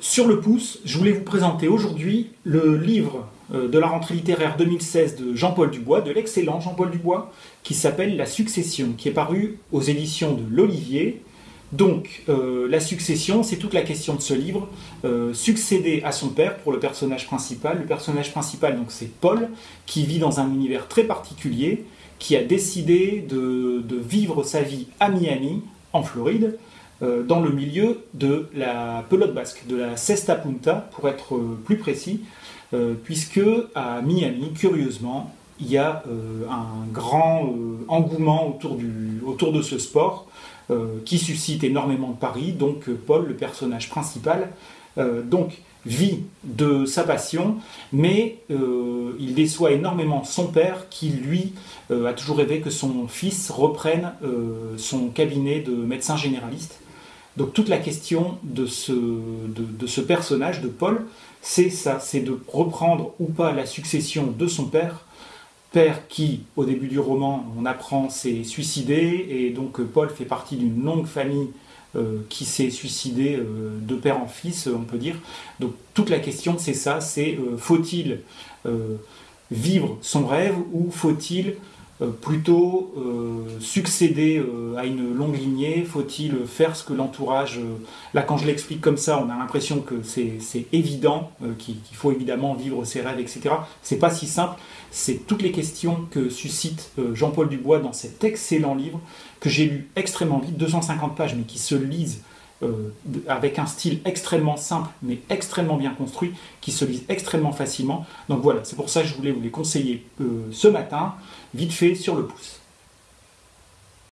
Sur le pouce, je voulais vous présenter aujourd'hui le livre euh, de la rentrée littéraire 2016 de Jean-Paul Dubois, de l'excellent Jean-Paul Dubois, qui s'appelle La Succession, qui est paru aux éditions de l'Olivier. Donc, euh, la succession, c'est toute la question de ce livre. Euh, succéder à son père pour le personnage principal. Le personnage principal, donc, c'est Paul, qui vit dans un univers très particulier, qui a décidé de vivre sa vie à Miami, en Floride, dans le milieu de la pelote basque, de la cesta punta pour être euh, plus précis, euh, puisque à Miami, curieusement, il y a un grand engouement autour de ce sport qui suscite énormément de paris. Donc Paul, le personnage principal, donc vit de sa passion, mais il déçoit énormément son père qui, lui, a toujours rêvé que son fils reprenne son cabinet de médecin généraliste. Donc toute la question de ce, personnage, de Paul, c'est ça, c'est de reprendre ou pas la succession de son père, père qui, au début du roman, on apprend, s'est suicidé, et donc Paul fait partie d'une longue famille euh, qui s'est suicidée euh, de père en fils, on peut dire. Donc toute la question, c'est ça, c'est euh, faut-il vivre son rêve ou faut-il euh, plutôt euh, succéder euh, à une longue lignée Faut-il faire ce que l'entourage... là, quand je l'explique comme ça, on a l'impression que c'est évident, qu'il faut évidemment vivre ses rêves, etc. C'est pas si simple. C'est toutes les questions que suscite Jean-Paul Dubois dans cet excellent livre que j'ai lu extrêmement vite, 250 pages, mais qui se lisent euh, avec un style extrêmement simple mais extrêmement bien construit qui se lise extrêmement facilement. Donc voilà, c'est pour ça que je voulais vous les conseiller euh, ce matin, vite fait sur le pouce.